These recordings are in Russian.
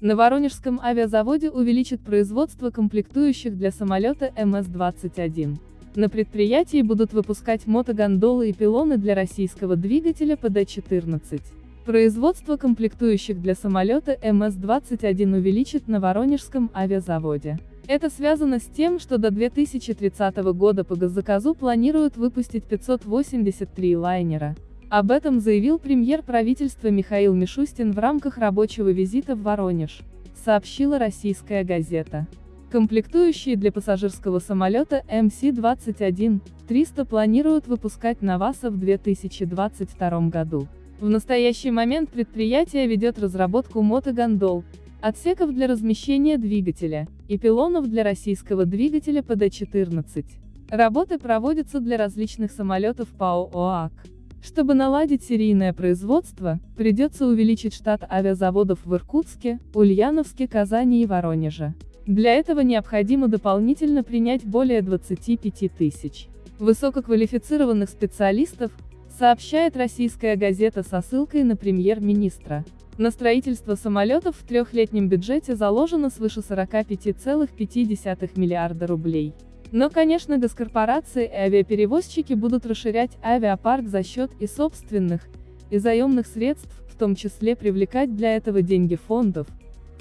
На Воронежском авиазаводе увеличат производство комплектующих для самолета МС-21. На предприятии будут выпускать мотогондолы и пилоны для российского двигателя ПД-14. Производство комплектующих для самолета МС-21 увеличит на Воронежском авиазаводе. Это связано с тем, что до 2030 года по госзаказу планируют выпустить 583 лайнера. Об этом заявил премьер правительства Михаил Мишустин в рамках рабочего визита в Воронеж, сообщила российская газета. Комплектующие для пассажирского самолета МС-21-300 планируют выпускать на ВАСа в 2022 году. В настоящий момент предприятие ведет разработку мотогондол, отсеков для размещения двигателя, и пилонов для российского двигателя ПД-14. Работы проводятся для различных самолетов ПАО ОАК. Чтобы наладить серийное производство, придется увеличить штат авиазаводов в Иркутске, Ульяновске, Казани и Воронеже. Для этого необходимо дополнительно принять более 25 тысяч высококвалифицированных специалистов, сообщает российская газета со ссылкой на премьер-министра. На строительство самолетов в трехлетнем бюджете заложено свыше 45,5 миллиарда рублей. Но, конечно, госкорпорации и авиаперевозчики будут расширять авиапарк за счет и собственных, и заемных средств, в том числе привлекать для этого деньги фондов,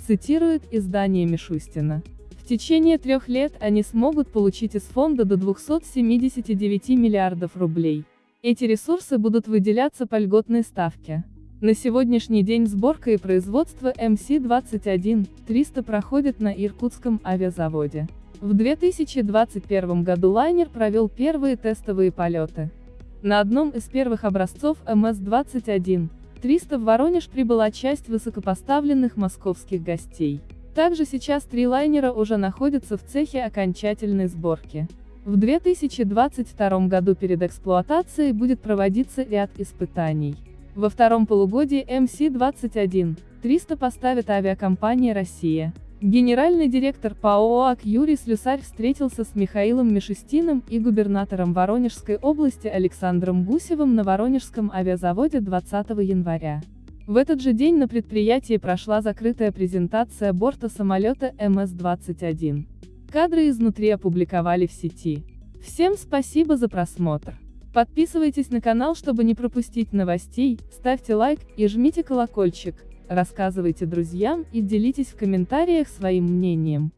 цитирует издание Мишустина. В течение трех лет они смогут получить из фонда до 279 миллиардов рублей. Эти ресурсы будут выделяться по льготной ставке. На сегодняшний день сборка и производство МС-21-300 проходят на Иркутском авиазаводе. В 2021 году лайнер провел первые тестовые полеты. На одном из первых образцов МС-21, 300 в Воронеж прибыла часть высокопоставленных московских гостей. Также сейчас три лайнера уже находятся в цехе окончательной сборки. В 2022 году перед эксплуатацией будет проводиться ряд испытаний. Во втором полугодии МС-21, 300 поставит авиакомпания «Россия». Генеральный директор ПАО АК Юрий Слюсарь встретился с Михаилом Мишустиным и губернатором Воронежской области Александром Гусевым на Воронежском авиазаводе 20 января. В этот же день на предприятии прошла закрытая презентация борта самолета МС-21. Кадры изнутри опубликовали в сети. Всем спасибо за просмотр. Подписывайтесь на канал, чтобы не пропустить новостей, ставьте лайк и жмите колокольчик. Рассказывайте друзьям и делитесь в комментариях своим мнением.